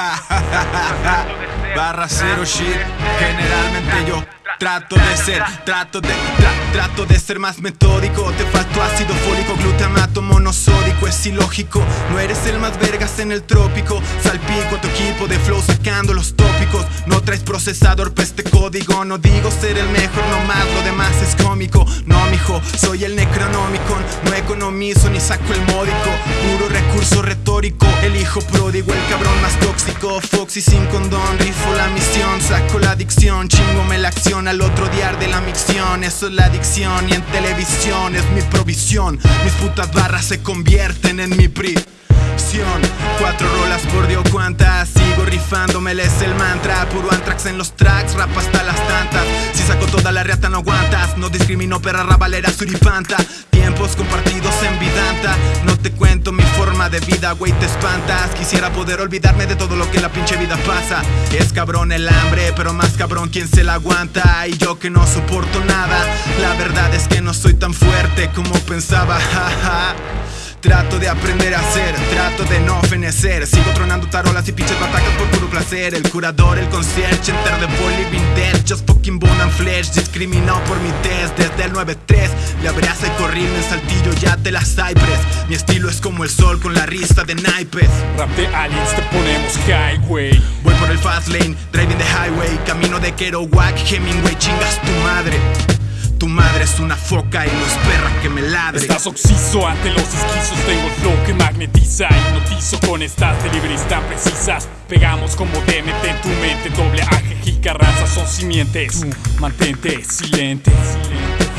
Barra cero shit. Generalmente yo trato de ser, trato de, trato de ser más metódico. Te faltó ácido fólico, glutamato monosódico. Es ilógico, no eres el más vergas en el trópico. Salpico tu equipo de flow sacando los tópicos. No traes procesador pa' este código. No digo ser el mejor, nomás lo demás es cómico. No, mijo, soy el Necronomicon. No economizo ni saco el módico. Puro recurso retórico. El hijo pródigo, el cabrón más Foxy sin condón, rifo la misión. Saco la adicción, chingome la acción. Al otro día de la micción. Eso es la adicción y en televisión es mi provisión. Mis putas barras se convierten en mi pri. Cuatro rolas por Dios cuántas Sigo rifándome, es el mantra Puro antrax en los tracks, rap hasta las tantas Si saco toda la reata no aguantas No discrimino perra rabalera suripanta Compartidos en vidanta. No te cuento mi forma de vida, güey te espantas. Quisiera poder olvidarme de todo lo que la pinche vida pasa. Es cabrón el hambre, pero más cabrón quien se la aguanta. Y yo que no soporto nada La verdad es que no soy tan fuerte como pensaba, Trato de aprender a ser, trato de no fenecer. Sigo tronando tarolas y pinches batacas por puro placer. El curador, el concierge, enter the poly vintage. Just fucking bone flesh, discriminado por mi test. Desde el 9-3, le abraza y corríme en saltillo ya de la Cypress. Mi estilo es como el sol con la rista de naipes. Rap de aliens te ponemos highway. Voy por el fast lane, driving the highway. Camino de Kerouac, Hemingway, chingas tu madre. Tu madre es una foca y no es perra que me ladre. Estás oxiso ante los esquizos Tengo flow que magnetiza. Hipnotizo con estas deliveries tan precisas. Pegamos como DMT en tu mente Doble raza son simientes. Mantente silente, silente